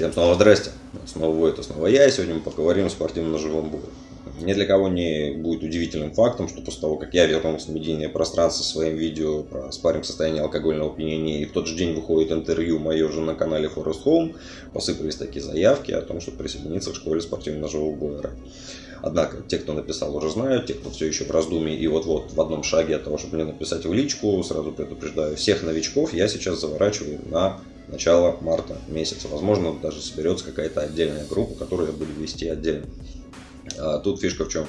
Всем снова здрасте. Снова вы, это снова я. И сегодня мы поговорим о спортивном ножевом бою. Ни для кого не будет удивительным фактом, что после того, как я вернулся в медийное пространство своим видео про спарринг состояние алкогольного опьянения, и в тот же день выходит интервью мое же на канале Forest Home, посыпались такие заявки о том, что присоединиться к школе спортивного ножевого боя. Однако, те, кто написал, уже знают, те, кто все еще в раздумии и вот-вот в одном шаге от того, чтобы мне написать в личку, сразу предупреждаю, всех новичков я сейчас заворачиваю на начало марта месяца. Возможно, даже соберется какая-то отдельная группа, которую я буду вести отдельно. А тут фишка в чем?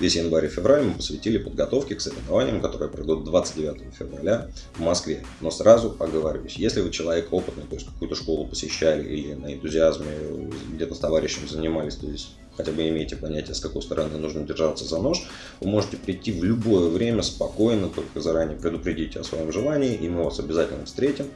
Весь январь и февраль мы посвятили подготовке к соревнованиям, которые пройдут 29 февраля в Москве. Но сразу оговорюсь, если вы человек опытный, то есть какую-то школу посещали или на энтузиазме где-то с товарищем занимались, то есть хотя бы имеете понятие, с какой стороны нужно держаться за нож, вы можете прийти в любое время спокойно, только заранее предупредите о своем желании, и мы вас обязательно встретим.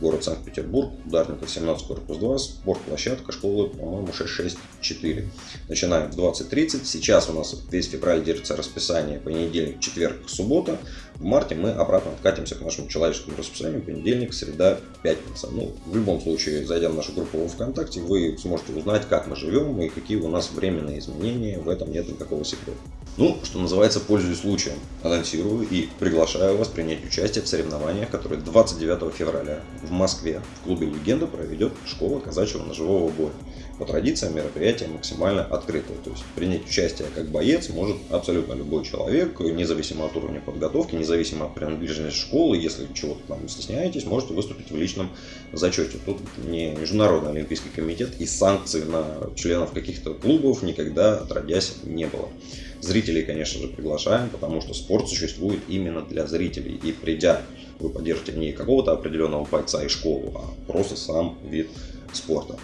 Город Санкт-Петербург, Ударников 17, корпус 2, спортплощадка школы, по-моему, 664. Начинаем в 20.30. Сейчас у нас весь февраль держится расписание понедельник, четверг, суббота. В марте мы обратно откатимся к нашему человеческому расписанию понедельник, среда, пятница. Ну, в любом случае, зайдя в нашу группу во ВКонтакте, вы сможете узнать, как мы живем и какие у нас временные изменения. В этом нет никакого секрета. Ну, что называется, пользуясь случаем, анонсирую и приглашаю вас принять участие в соревнованиях, которые 29 февраля в Москве в клубе «Легенда» проведет школа казачьего ножевого боя. По традициям мероприятие максимально открытое, то есть принять участие как боец может абсолютно любой человек, независимо от уровня подготовки, независимо от принадлежности школы, если чего-то там стесняетесь, можете выступить в личном зачете. Тут не Международный Олимпийский комитет и санкций на членов каких-то клубов никогда отродясь не было. Зрителей, конечно же, приглашаем, потому что спорт существует именно для зрителей. И придя, вы поддержите не какого-то определенного бойца и школу, а просто сам вид спорта.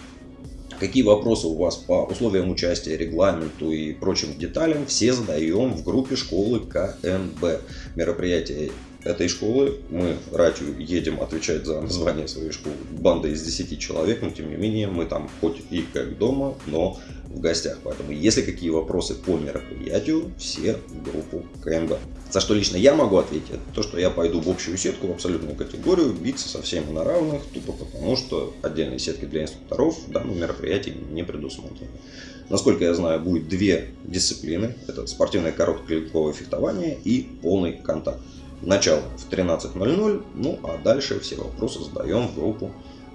Какие вопросы у вас по условиям участия, регламенту и прочим деталям, все задаем в группе школы КНБ. Мероприятие этой школы. Мы ратью едем отвечать за название своей школы. Банда из 10 человек, но тем не менее мы там хоть и как дома, но в гостях. Поэтому если какие вопросы по мероприятию, все в группу КМБ. За что лично я могу ответить, это то, что я пойду в общую сетку, в абсолютную категорию, биться со всеми на равных, тупо потому, что отдельные сетки для инструкторов в данном мероприятии не предусмотрены. Насколько я знаю, будет две дисциплины. Это спортивное короткоклинковое фехтование и полный контакт. Начало в 13.00, ну а дальше все вопросы задаем в группу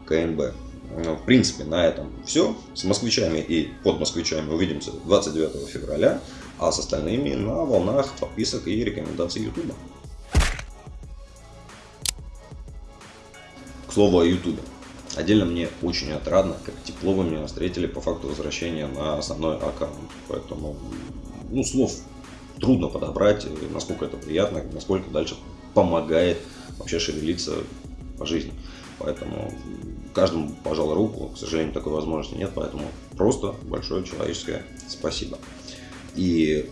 КНБ. Ну, в принципе, на этом все. С москвичами и под москвичами увидимся 29 февраля, а с остальными на волнах подписок и рекомендаций YouTube. К слову о YouTube. Отдельно мне очень отрадно, как тепло вы меня встретили по факту возвращения на основной аккаунт. Поэтому, ну, слов трудно подобрать, насколько это приятно, насколько дальше помогает вообще шевелиться по жизни. Поэтому каждому пожал руку, к сожалению, такой возможности нет, поэтому просто большое человеческое спасибо. И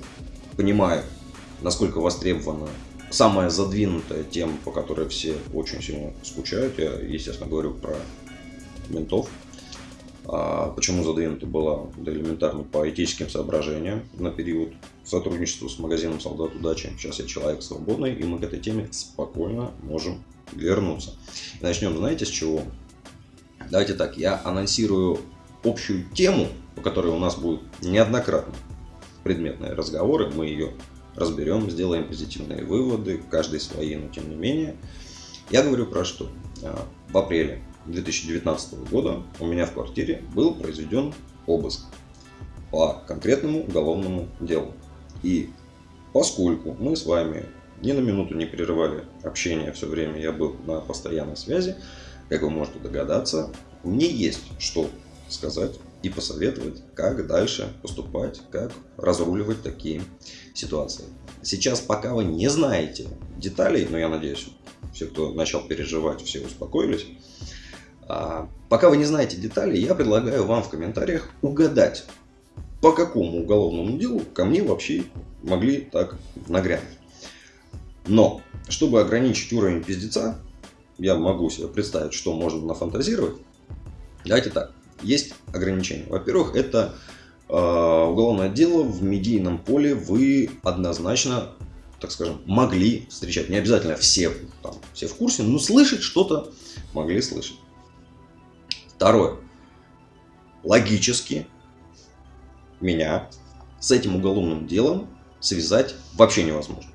понимаю, насколько востребована самая задвинутая тема, по которой все очень сильно скучают, я, естественно, говорю про ментов, а почему задвинута была? Да элементарно по этическим соображениям на период сотрудничества с магазином «Солдат удачи». Сейчас я человек свободный, и мы к этой теме спокойно можем вернуться. начнем, знаете, с чего? Давайте так, я анонсирую общую тему, по которой у нас будут неоднократно предметные разговоры. Мы ее разберем, сделаем позитивные выводы, каждый свои, но тем не менее. Я говорю про что? А, в апреле 2019 года у меня в квартире был произведен обыск по конкретному уголовному делу. И поскольку мы с вами ни на минуту не прерывали общение, все время я был на постоянной связи, как вы можете догадаться, мне есть что сказать и посоветовать, как дальше поступать, как разруливать такие ситуации. Сейчас, пока вы не знаете деталей, но я надеюсь, все, кто начал переживать, все успокоились, а, пока вы не знаете деталей, я предлагаю вам в комментариях угадать, по какому уголовному делу ко мне вообще могли так нагрянуть. Но, чтобы ограничить уровень пиздеца, я могу себе представить, что можно нафантазировать. Давайте так, есть ограничения. Во-первых, это э, уголовное дело в медийном поле вы однозначно, так скажем, могли встречать. Не обязательно все, там, все в курсе, но слышать что-то могли слышать. Второе. логически меня с этим уголовным делом связать вообще невозможно.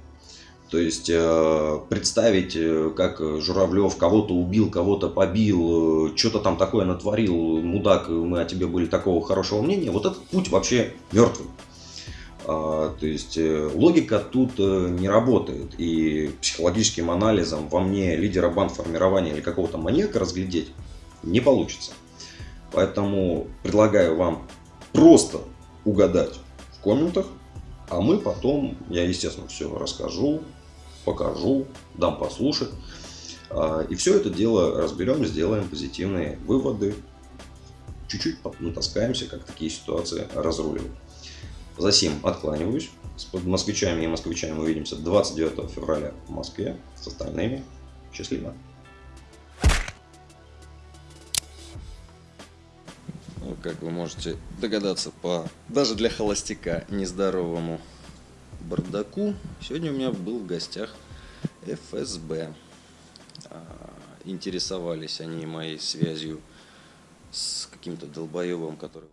То есть э, представить, э, как Журавлев кого-то убил, кого-то побил, э, что-то там такое натворил, мудак, мы о тебе были такого хорошего мнения, вот этот путь вообще мертвый. А, то есть логика тут не работает. И психологическим анализом во мне лидера бандформирования или какого-то маньяка разглядеть не получится. Поэтому предлагаю вам просто угадать в комментах, а мы потом, я естественно все расскажу, покажу, дам послушать. А, и все это дело разберем, сделаем позитивные выводы. Чуть-чуть натаскаемся, как такие ситуации разруливать. За сим откланиваюсь. С москвичами и москвичами увидимся 29 февраля в Москве. С остальными счастливо. Ну, как вы можете догадаться по даже для холостяка нездоровому бардаку. Сегодня у меня был в гостях ФСБ. А, интересовались они моей связью с каким-то долбоебом, который...